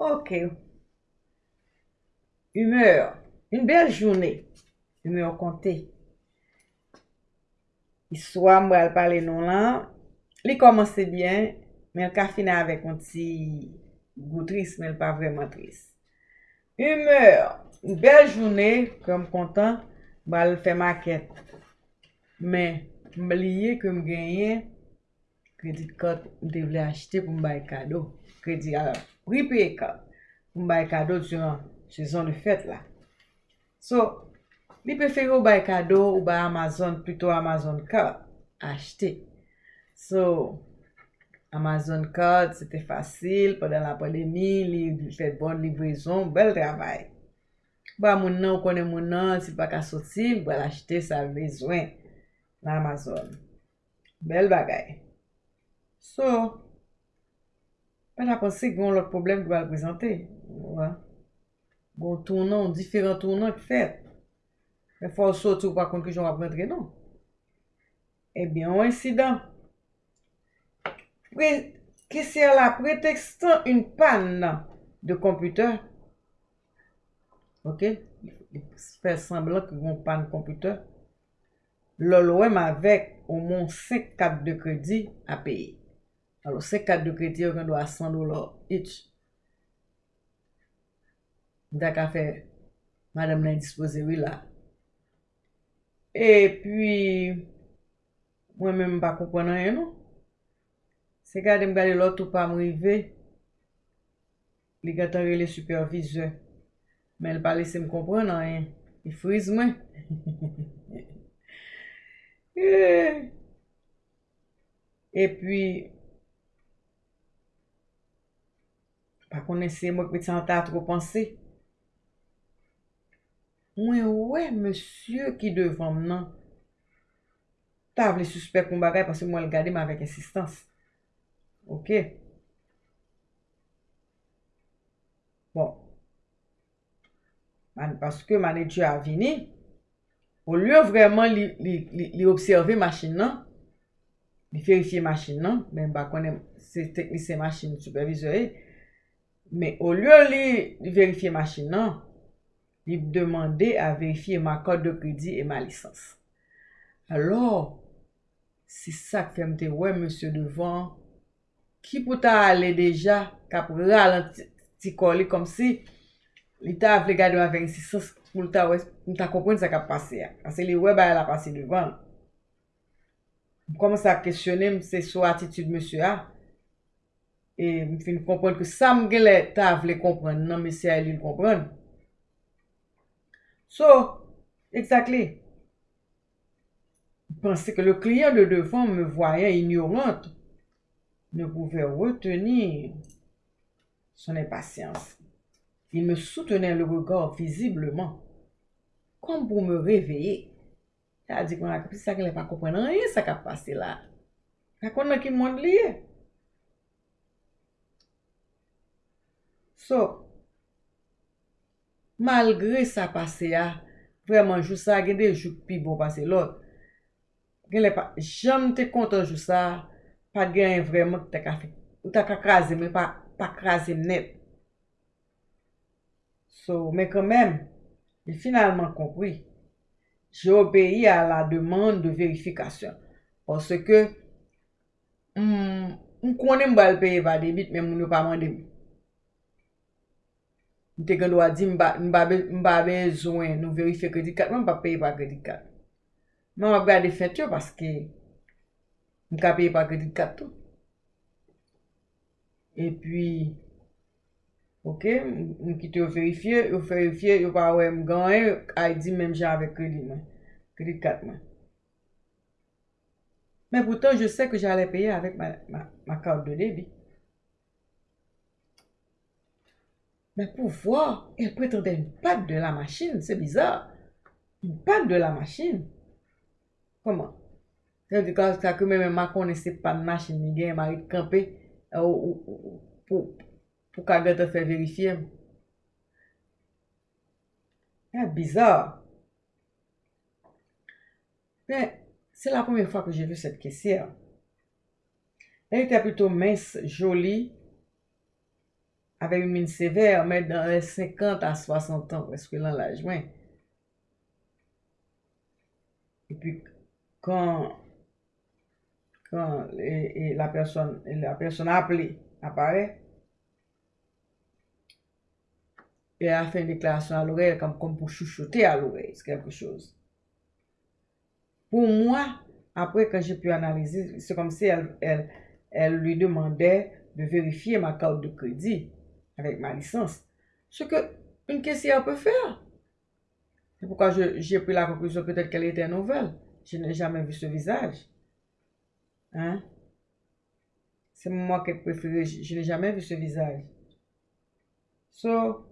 Ok. Humeur. Un bel jounè. Humeur kontè. Iswa mwal pale non lan. Li komanse byen, men ka fina avèk an ti goutris, men pa vreman tris. Humeur. Un bel jounè, kom kontan, mwal fè maket. Men, mbliye kem genyen, kredit kart mte vle achite pou mbay kado. Kredi a pripe kart pou mbay kado duran sezon de fet la. So, li preferi ou bay kado ou bay Amazon, plutôt Amazon kart, achite. So, Amazon kart, se te fasil, padan la pandemi, li fet bon librezon, bel travay. Ba moun nan ou konen moun nan, si pa ka soti, ba l'achete sa bezwen nan Amazon. Bel bagay. So, mwen apansi goun lòk problem gwa prezante. Wè. Goun tournan, diferent tournan ki fèt. Mwen fò sot ou pa kont ki joun ap rentre nou. Ebyen, eh ou insidan. Pre, ki ser la pretextan un pan nan de komputer. Ok? Fè semblan ki goun pan komputer. Lòl wèm avèk ou moun 5-4 de kredi a peyi. Alo, se kat de kredi yo gen do a 100 dolar each. Mda ka fe, madame nan dispose wila. E pi, mwen men mba komponan yon nou. Se gade m gade lot ou pa m rive, li gata rele supervise. Men l pa lese m komponan yon. I friz mwen. e, e pi, Pa konen se mwen kwen san ta tro panse. Mwen wè monsye ki devan nan. Ta vle suspect kon bagay pase mwen l gade mwen avèk insistans. Ok. Bon. Man, paske man etu avini, ou lyo vreman li, li, li, li observe machin nan, li ferifiye machin nan, men bakone se teknise machin supervizore, Men, ou lyo li verifiye machin nan, li demande a verifiye ma kod de kredi e ma lisans. Alors, si sa kem te wè, monsye devan, ki pou ta ale deja, kap ralanti koli kom si, li ta avle gade wè 26 pou ta wè, pou ta kompren sa kap pase ya. Ase li wè ba la pase devan. Mou koman sa kèsyonem se sou atitude monsye a, E m fin kompren ke sa m gele ta vle kompren nan mesya e li l kompren. So, exactly. Pensez que le client de devant me voyant ignorante ne pouvait retenir son impatience. Il me soutenait le regard visiblement, comme pour me réveiller. C'est-à-dire qu'on a compris ça qu'elle n'est pas comprenant rien, ça qu'a passé là. Raconte-moi qui monde lié. So, malgre sa pase ya, vreman jou sa gen de jou pi bon pase lot. Gen le pa, jam te kontan jou sa, pa gen vreman te ka fe. Ou ta ka krasi, men pa, pa krasi net. So, men kanmen, li finalman kompri. Je obeyi a la deman de verifikasyon. Pon ke, m, m konen mbal peye va debit, men moun yo pa mandem. Mte gen do a di mba, bezwen nou verife kredi kat, mwen pa peye pa kredi kat. Mwen wap gade fet yo paske mwen ka peye pa kredi kat tou. E pi, ok, mwen kite yo verifiye, yo verifiye, yo pa wè mwen ganye, a yi di menm jan avè kredi mwen, kredi kat mwen. Men poutan, je se ke jalè peye avèk ma, ma, ma kard de debi. Mais pour voir, elle prétendait une patte de la machine. C'est bizarre. Une patte de la machine. Comment? C'est-à-dire que même ma connaissait pas de machine, ni bien, m'a campé euh, pour, pour qu'elle te fait vérifier. C'est bizarre. Mais c'est la première fois que j'ai vu cette caissière. Elle était plutôt mince, jolie, avec une mine sévère, mais dans les 50 à 60 ans, parce que là, l'âge, ouais. Et puis, quand, quand la, personne, la personne appelée apparaît, et elle a fait une déclaration à l'oreille, comme, comme pour chuchoter à l'oreille, c'est quelque chose. Pour moi, après, quand j'ai pu analyser, c'est comme si elle, elle, elle lui demandait de vérifier ma carte de crédit avec ma licence. Ce que une caissière peut faire. C'est pourquoi j'ai pris la conclusion peut-être qu'elle était nouvelle. Je n'ai jamais vu ce visage. Hein? C'est moi qui préféré. Je, n'ai jamais vu ce visage. So,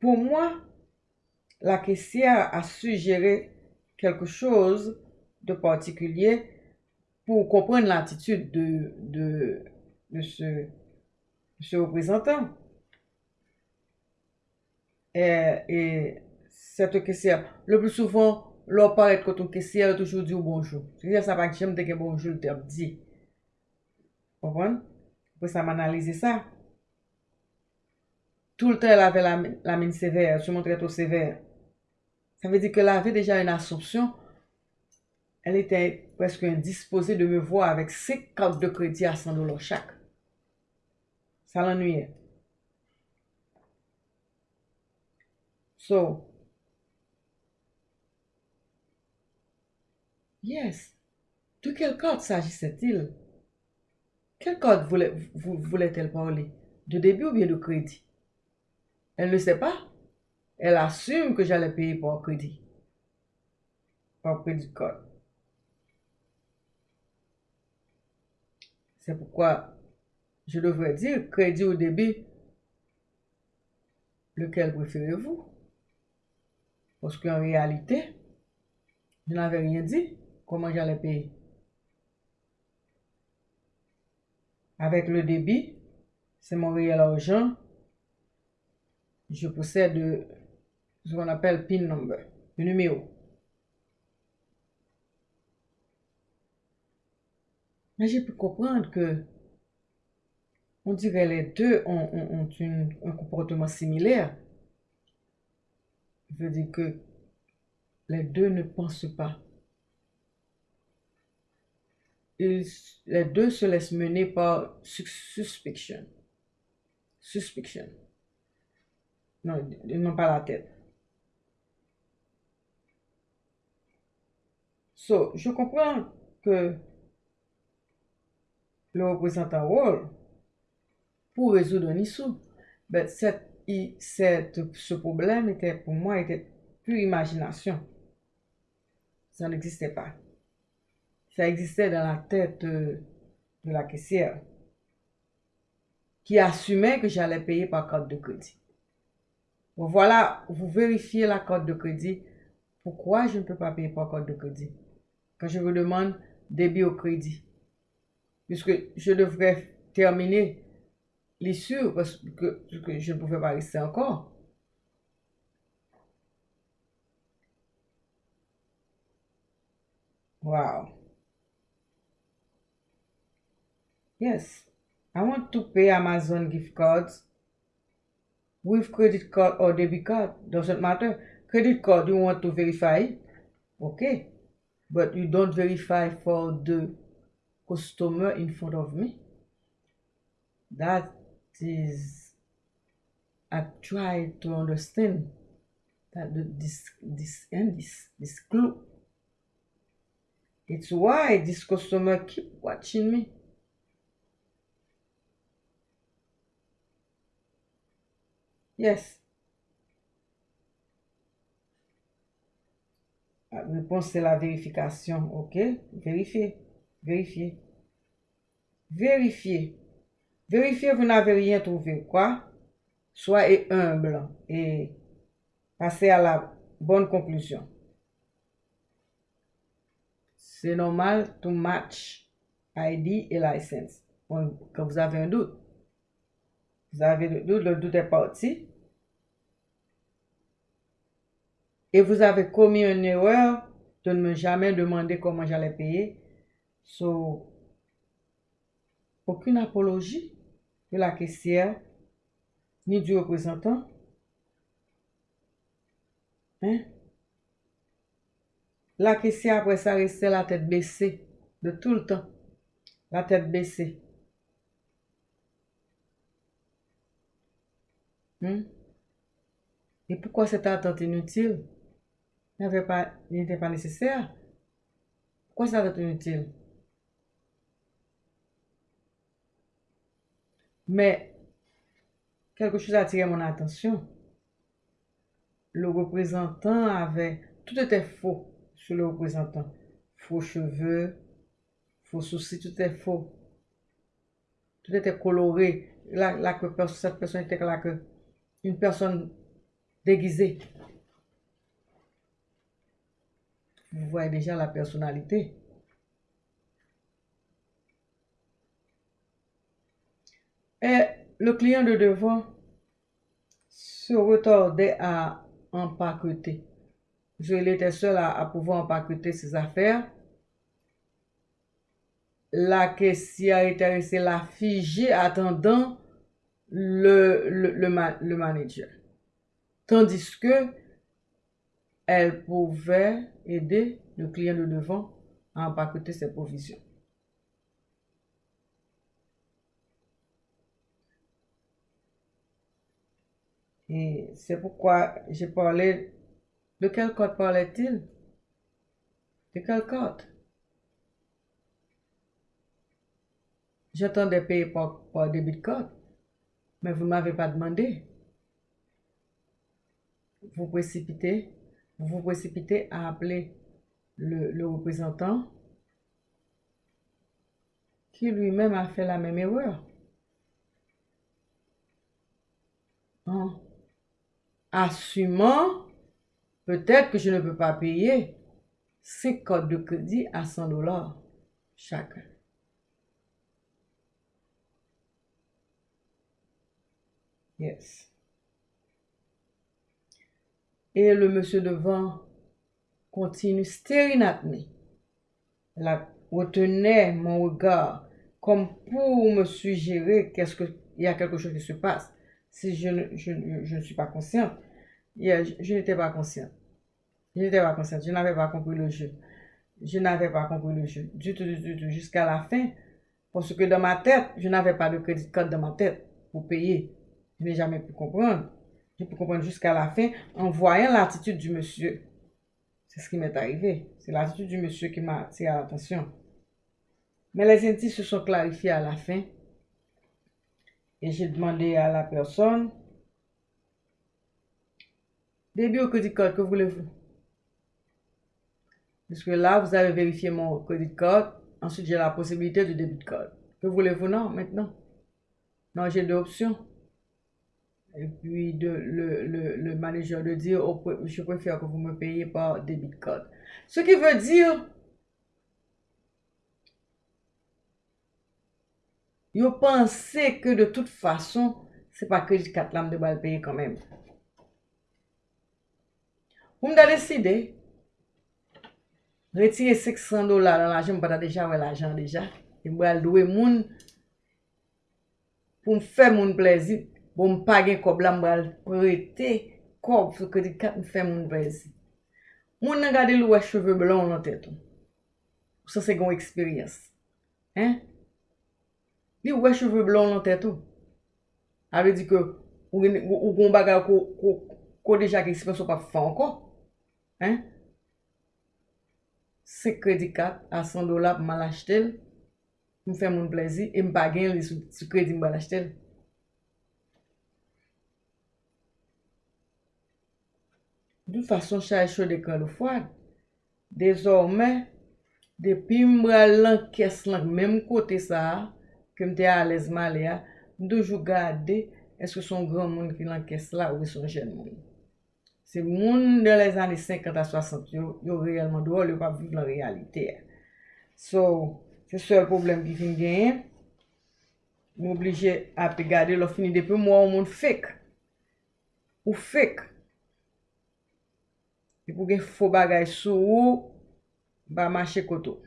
pour moi, la caissière a suggéré quelque chose de particulier pour comprendre l'attitude de, de, de, ce, ce représentant. Et, et cette caissière, le plus souvent, l'on parle quand on caissière, toujours dit bonjour. C'est-à-dire, ça va que j'aime dire bonjour, le dit. Vous comprenez? Après, ça m'analyser ça. Tout le temps, elle avait la, mine sévère, je montrais tout sévère. Ça veut dire qu'elle avait déjà une assumption elle était presque indisposée de me voir avec ses cartes de crédit à 100 dollars chaque. Ça l'ennuyait. So, yes. De quelle carte s'agissait-il? Quelle carte voulait-elle parler? De début ou bien de crédit? Elle ne sait pas. Elle assume que j'allais payer par crédit. Par crédit card. C'est pourquoi je devrais dire crédit au débit, lequel préférez-vous? Parce qu'en réalité, je n'avais rien dit comment j'allais payer? Avec le débit, c'est mon réel argent. Je possède ce qu'on appelle PIN number, le numéro. Mais j'ai pu comprendre que on dirait les deux ont, un comportement similaire. Je veux dire que les deux ne pensent pas. les deux se laissent mener par suspicion. Suspicion. Non, ils n'ont pas la tête. So, je comprends que le représentant rôle pour résoudre un issue. Ben, cette, ce problème était pour moi était plus imagination. Ça n'existait pas. Ça existait dans la tête de, la caissière qui assumait que j'allais payer par carte de crédit. voilà, vous vérifiez la carte de crédit. Pourquoi je ne peux pas payer par carte de crédit? Quand je vous demande débit au crédit puisque je devrais terminer l'issue parce que, je ne pouvais pas rester encore. Wow. Yes. I want to pay Amazon gift cards with credit card or debit card. Doesn't matter. Credit card, you want to verify. Okay. But you don't verify for the customer in front of me. That is, I try to understand that the, this this and this this clue. It's why this customer keep watching me. Yes. La réponse c'est la vérification. OK? Vérifier. Vérifiez. Vérifiez. Vérifiez, vous n'avez rien trouvé. Quoi? Soyez humble et passez à la bonne conclusion. C'est normal to match ID et license. quand vous avez un doute, vous avez le doute, le doute est parti. Et vous avez commis une erreur de ne me jamais demander comment j'allais payer So, aucune apologie. De la caissière, ni du représentant. Hein? La caissière, après ça, restait la tête baissée, de tout le temps. La tête baissée. Hmm? Et pourquoi cette attente inutile? Il n'était pas, pas nécessaire? Pourquoi cette attente inutile? Mais, quelque chose a attiré mon attention. Le représentant avait... Tout était faux sur le représentant. Faux cheveux, faux soucis, tout était faux. Tout était coloré. Que cette personne était là que une personne déguisée. Vous voyez déjà la personnalité. Et le client de devant se retardait à empaqueter. Je l'étais seul à, pouvoir empaqueter ses affaires. La caissière était restée la figée attendant le, le, manager. Tandis que elle pouvait aider le client de devant à empaqueter ses provisions. Et c'est pourquoi j'ai parlé. De quel code parlait-il? De quel code? J'attendais payer par, par débit code. Mais vous ne m'avez pas demandé. Vous précipitez, vous vous précipitez à appeler le, représentant qui lui-même a fait la même erreur. En assumant peut-être que je ne peux pas payer 5 codes de crédit à 100 dollars chacun. Yes. Et le monsieur devant continue staring at me. La retenait mon regard comme pour me suggérer qu'est-ce que il y a quelque chose qui se passe. Si je ne, je, ne suis pas consciente, je, je n'étais pas consciente. Je n'étais pas consciente. Je n'avais pas compris le jeu. Je n'avais pas compris le jeu du tout, du tout, jusqu'à la fin. Parce que dans ma tête, je n'avais pas de crédit code dans ma tête pour payer. Je n'ai jamais pu comprendre. J'ai pu comprendre jusqu'à la fin en voyant l'attitude du monsieur. C'est ce qui m'est arrivé. C'est l'attitude du monsieur qui m'a attiré l'attention. Mais les indices se sont clarifiés à la fin. Et j'ai demandé à la personne, début au crédit code, que voulez-vous? Parce que là, vous avez vérifié mon crédit code. Ensuite, j'ai la possibilité de débit code. Que voulez-vous? Non, maintenant. Non, j'ai deux options. Et puis de, le, le, le manager de dire, je préfère que vous me payiez par débit code. Ce qui veut dire, yo panse ke de tout fason, se pa kredi kat lam de bal peye kanmem. Ou mda deside, retire 600 dola nan l'ajan, mpa ta deja wè l'ajan deja, e mwa lwe moun, pou m fè moun plezi, pou m page kob la mwa prete, kob sou kredi kat m fè moun plezi. Moun nan gade lou wè cheve blon nan teton. Ou sa se gon eksperyans. Hein? Li wè cheve blon nan tèt ou. Ave di ke ou, ou goun baga ko, ko, ko deja ki ekspansyon pa fè anko. Hein? Se kredi kat a 100 dola pou mal achetel. M fè moun plezi. E m pa gen li sou, sou kredi m bal achetel. Dout fason chay chou de kan do fwad. Dezormè, depi mbra bral lan kes lan mèm kote sa a. ke mte alezman le a, mdoujou gade, eske son gran moun ki lan kes la ou e son jen moun. Se moun de les ane 50 a 60 yo, yo reyelman drôle, yo pa viv la realite. So, se sol problem ki fin genyen, m oblije api gade lo fini depi mwa ou moun fek. Ou fek. E pou gen fo bagay sou ou, ba mache koto.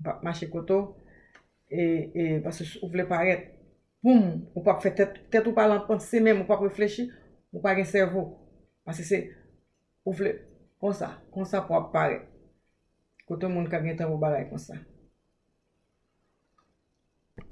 Ba mache koto, E, e, parce ou vle paret, poum, ou pa fè tèt, tèt ou pa lan panse mèm, ou pa reflechi, ou pa gen servo. Parce se, ou vle, kon sa, kon sa pou ap paret. Kote moun ka gen tan ou balay kon sa.